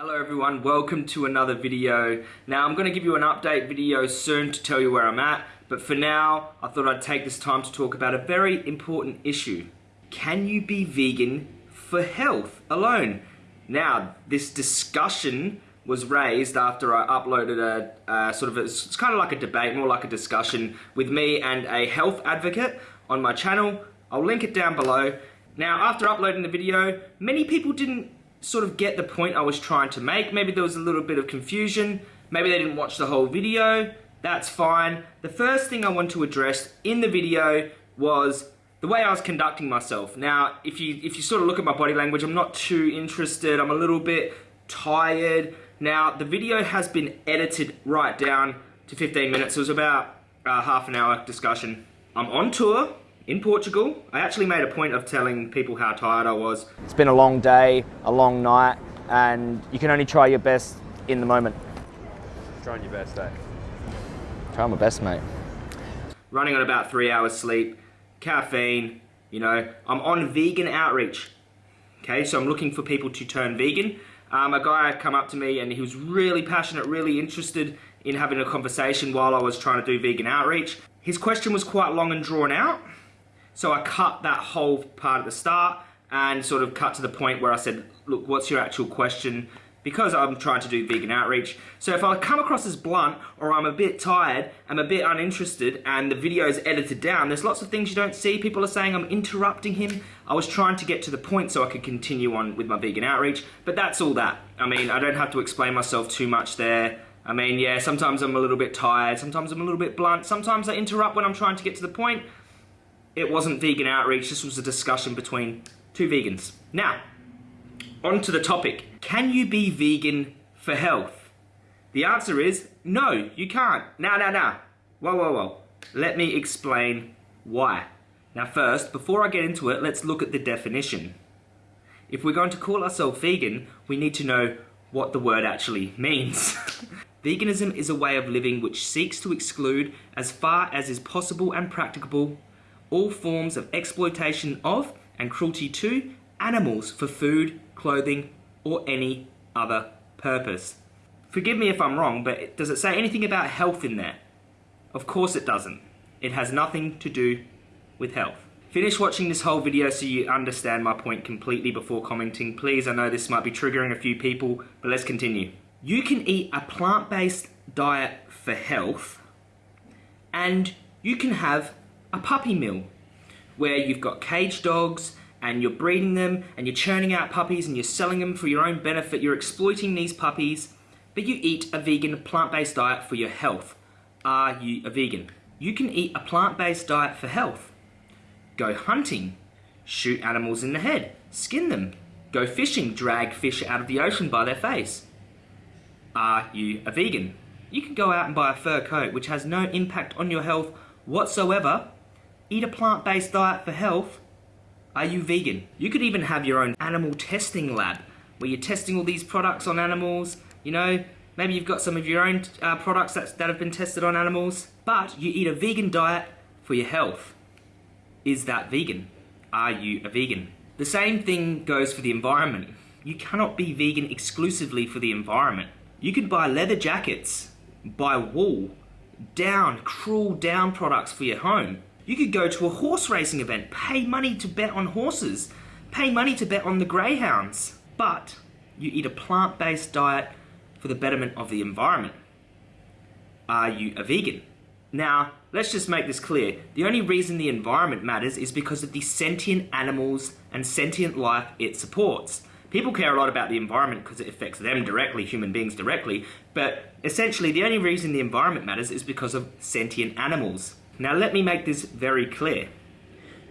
Hello everyone, welcome to another video. Now I'm going to give you an update video soon to tell you where I'm at, but for now I thought I'd take this time to talk about a very important issue. Can you be vegan for health alone? Now this discussion was raised after I uploaded a uh, sort of, a, it's kind of like a debate, more like a discussion with me and a health advocate on my channel. I'll link it down below. Now after uploading the video, many people didn't sort of get the point I was trying to make. Maybe there was a little bit of confusion. Maybe they didn't watch the whole video. That's fine. The first thing I want to address in the video was the way I was conducting myself. Now, if you if you sort of look at my body language, I'm not too interested. I'm a little bit tired. Now, the video has been edited right down to 15 minutes. It was about a half an hour discussion. I'm on tour in Portugal, I actually made a point of telling people how tired I was. It's been a long day, a long night, and you can only try your best in the moment. Trying your best, eh? Trying my best, mate. Running on about three hours sleep, caffeine, you know, I'm on vegan outreach. Okay, so I'm looking for people to turn vegan. Um, a guy had come up to me and he was really passionate, really interested in having a conversation while I was trying to do vegan outreach. His question was quite long and drawn out. So I cut that whole part at the start and sort of cut to the point where I said, look, what's your actual question? Because I'm trying to do vegan outreach. So if I come across as blunt or I'm a bit tired, I'm a bit uninterested and the video is edited down, there's lots of things you don't see. People are saying I'm interrupting him. I was trying to get to the point so I could continue on with my vegan outreach, but that's all that. I mean, I don't have to explain myself too much there. I mean, yeah, sometimes I'm a little bit tired, sometimes I'm a little bit blunt, sometimes I interrupt when I'm trying to get to the point, it wasn't vegan outreach, this was a discussion between two vegans. Now, on to the topic. Can you be vegan for health? The answer is no, you can't. Now, now, now. Whoa, whoa, whoa. Let me explain why. Now first, before I get into it, let's look at the definition. If we're going to call ourselves vegan, we need to know what the word actually means. Veganism is a way of living which seeks to exclude, as far as is possible and practicable, all forms of exploitation of and cruelty to animals for food, clothing, or any other purpose. Forgive me if I'm wrong, but does it say anything about health in there? Of course it doesn't. It has nothing to do with health. Finish watching this whole video so you understand my point completely before commenting. Please, I know this might be triggering a few people, but let's continue. You can eat a plant-based diet for health, and you can have a puppy mill where you've got cage dogs and you're breeding them and you're churning out puppies and you're selling them for your own benefit. You're exploiting these puppies, but you eat a vegan plant-based diet for your health. Are you a vegan? You can eat a plant-based diet for health. Go hunting, shoot animals in the head, skin them. Go fishing, drag fish out of the ocean by their face. Are you a vegan? You can go out and buy a fur coat which has no impact on your health whatsoever eat a plant-based diet for health, are you vegan? You could even have your own animal testing lab where you're testing all these products on animals, you know, maybe you've got some of your own uh, products that, that have been tested on animals, but you eat a vegan diet for your health. Is that vegan? Are you a vegan? The same thing goes for the environment. You cannot be vegan exclusively for the environment. You could buy leather jackets, buy wool, down, cruel down products for your home, you could go to a horse racing event, pay money to bet on horses, pay money to bet on the greyhounds, but you eat a plant-based diet for the betterment of the environment. Are you a vegan? Now, let's just make this clear. The only reason the environment matters is because of the sentient animals and sentient life it supports. People care a lot about the environment because it affects them directly, human beings directly, but essentially the only reason the environment matters is because of sentient animals. Now let me make this very clear.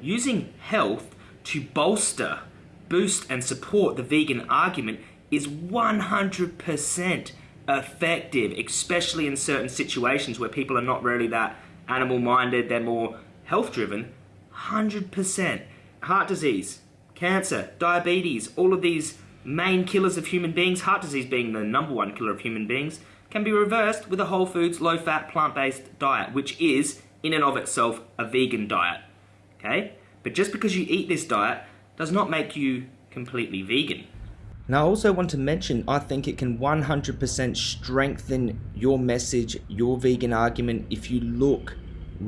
Using health to bolster, boost and support the vegan argument is 100% effective, especially in certain situations where people are not really that animal minded, they're more health driven. 100%. Heart disease, cancer, diabetes, all of these main killers of human beings, heart disease being the number one killer of human beings, can be reversed with a whole foods, low fat, plant based diet, which is in and of itself a vegan diet, okay? But just because you eat this diet does not make you completely vegan. Now, I also want to mention, I think it can 100% strengthen your message, your vegan argument if you look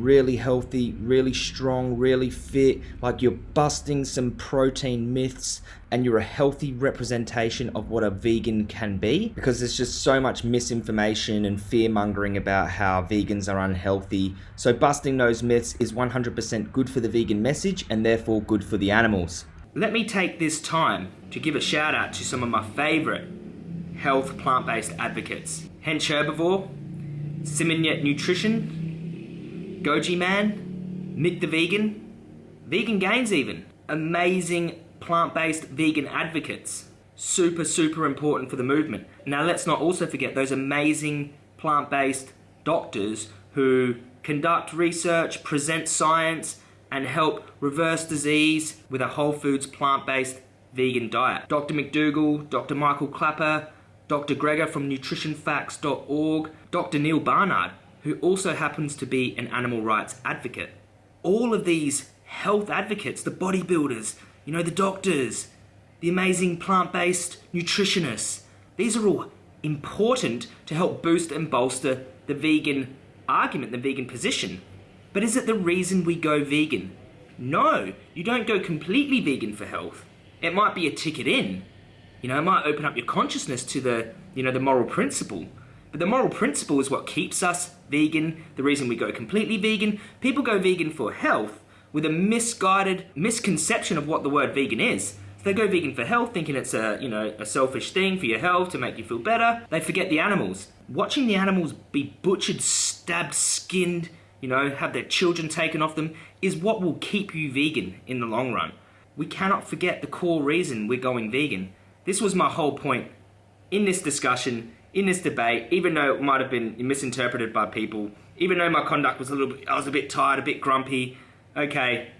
really healthy, really strong, really fit, like you're busting some protein myths and you're a healthy representation of what a vegan can be because there's just so much misinformation and fear mongering about how vegans are unhealthy. So busting those myths is 100% good for the vegan message and therefore good for the animals. Let me take this time to give a shout out to some of my favorite health plant-based advocates. Hench Herbivore, Simnett Nutrition, Goji Man, Mic the Vegan, Vegan Gains even. Amazing plant-based vegan advocates. Super, super important for the movement. Now let's not also forget those amazing plant-based doctors who conduct research, present science, and help reverse disease with a whole foods plant-based vegan diet. Dr. McDougall, Dr. Michael Klaper, Dr. Greger from nutritionfacts.org, Dr. Neal Barnard, who also happens to be an animal rights advocate. All of these health advocates, the bodybuilders, you know, the doctors, the amazing plant-based nutritionists, these are all important to help boost and bolster the vegan argument, the vegan position. But is it the reason we go vegan? No, you don't go completely vegan for health. It might be a ticket in. You know, it might open up your consciousness to the, you know, the moral principle. But the moral principle is what keeps us vegan, the reason we go completely vegan. People go vegan for health with a misguided misconception of what the word vegan is. They go vegan for health, thinking it's a, you know, a selfish thing for your health to make you feel better. They forget the animals. Watching the animals be butchered, stabbed, skinned, you know, have their children taken off them, is what will keep you vegan in the long run. We cannot forget the core reason we're going vegan. This was my whole point in this discussion in this debate, even though it might have been misinterpreted by people, even though my conduct was a little bit, I was a bit tired, a bit grumpy, okay,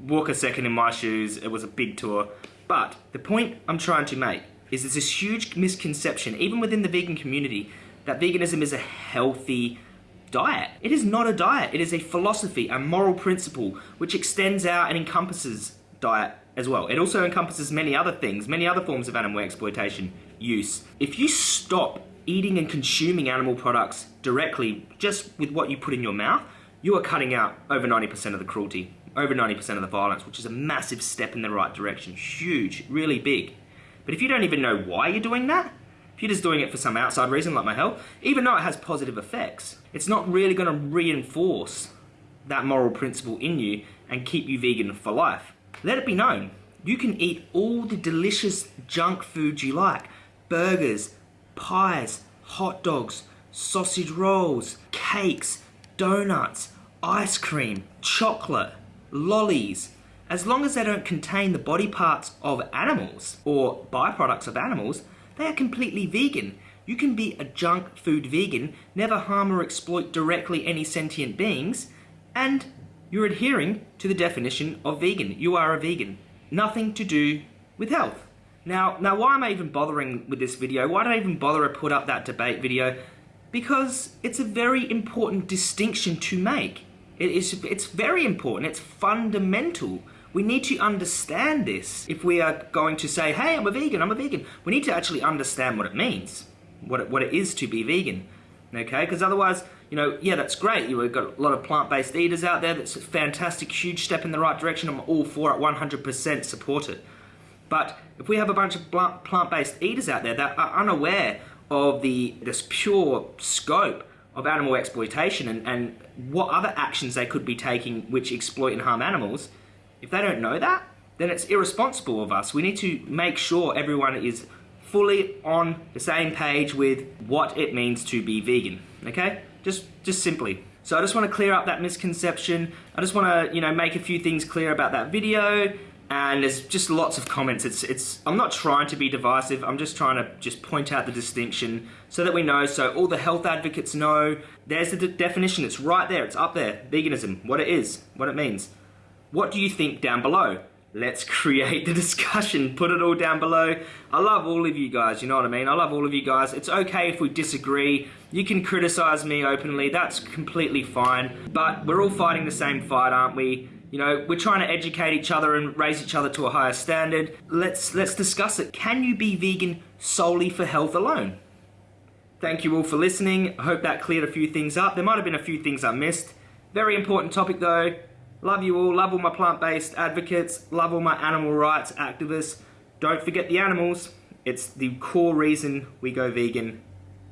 walk a second in my shoes, it was a big tour. But the point I'm trying to make is there's this huge misconception, even within the vegan community, that veganism is a healthy diet. It is not a diet, it is a philosophy, a moral principle, which extends out and encompasses diet as well. It also encompasses many other things, many other forms of animal exploitation use. If you stop eating and consuming animal products directly just with what you put in your mouth, you are cutting out over 90% of the cruelty, over 90% of the violence, which is a massive step in the right direction. Huge, really big. But if you don't even know why you're doing that, if you're just doing it for some outside reason like my health, even though it has positive effects, it's not really going to reinforce that moral principle in you and keep you vegan for life. Let it be known, you can eat all the delicious junk foods you like, burgers, pies, hot dogs, sausage rolls, cakes, donuts, ice cream, chocolate, lollies, as long as they don't contain the body parts of animals or byproducts of animals, they are completely vegan. You can be a junk food vegan, never harm or exploit directly any sentient beings, and you're adhering to the definition of vegan. You are a vegan. Nothing to do with health. Now, now why am I even bothering with this video? Why did I even bother to put up that debate video? Because it's a very important distinction to make. It is, it's very important, it's fundamental. We need to understand this if we are going to say, hey, I'm a vegan, I'm a vegan. We need to actually understand what it means, what it, what it is to be vegan, okay? Because otherwise, you know, yeah, that's great. You've got a lot of plant-based eaters out there. That's a fantastic, huge step in the right direction. I'm all for it, 100% support it. But if we have a bunch of plant-based eaters out there that are unaware of the this pure scope of animal exploitation and, and what other actions they could be taking which exploit and harm animals, if they don't know that, then it's irresponsible of us. We need to make sure everyone is fully on the same page with what it means to be vegan, okay? Just, just simply. So I just want to clear up that misconception. I just want to, you know, make a few things clear about that video and there's just lots of comments. It's, it's, I'm not trying to be divisive, I'm just trying to just point out the distinction so that we know, so all the health advocates know, there's the de definition, it's right there, it's up there, veganism, what it is, what it means. What do you think down below? Let's create the discussion, put it all down below. I love all of you guys, you know what I mean? I love all of you guys. It's okay if we disagree. You can criticize me openly, that's completely fine. But we're all fighting the same fight, aren't we? You know, we're trying to educate each other and raise each other to a higher standard. Let's let's discuss it. Can you be vegan solely for health alone? Thank you all for listening. I hope that cleared a few things up. There might have been a few things I missed. Very important topic though. Love you all. Love all my plant-based advocates. Love all my animal rights activists. Don't forget the animals. It's the core reason we go vegan.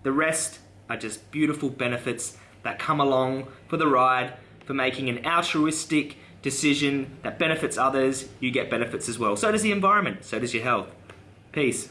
The rest are just beautiful benefits that come along for the ride for making an altruistic decision that benefits others. You get benefits as well. So does the environment. So does your health. Peace.